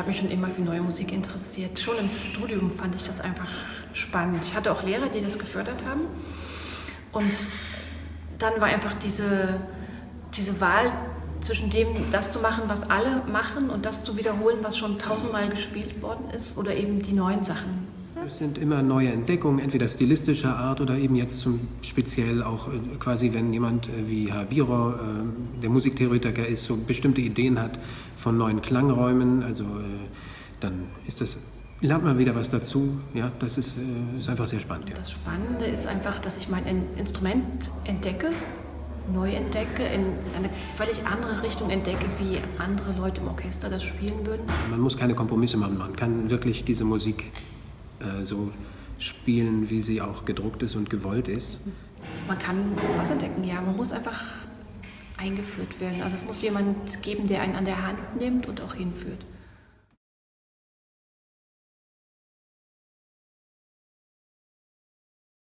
habe mich schon immer für neue Musik interessiert. Schon im Studium fand ich das einfach spannend. Ich hatte auch Lehrer, die das gefördert haben. Und dann war einfach diese, diese Wahl zwischen dem, das zu machen, was alle machen und das zu wiederholen, was schon tausendmal gespielt worden ist oder eben die neuen Sachen. Es sind immer neue Entdeckungen, entweder stilistischer Art oder eben jetzt zum speziell auch äh, quasi, wenn jemand äh, wie Herr Biro, äh, der Musiktheoretiker ist, so bestimmte Ideen hat von neuen Klangräumen, also dann ist das lernt man wieder was dazu. Ja, das ist, ist einfach sehr spannend. Ja. Das Spannende ist einfach, dass ich mein Instrument entdecke neu entdecke, in eine völlig andere Richtung entdecke, wie andere Leute im Orchester das spielen würden. Man muss keine Kompromisse machen, man kann wirklich diese Musik äh, so spielen, wie sie auch gedruckt ist und gewollt ist. Man kann was entdecken, ja, man muss einfach eingeführt werden. Also es muss jemand geben, der einen an der Hand nimmt und auch hinführt.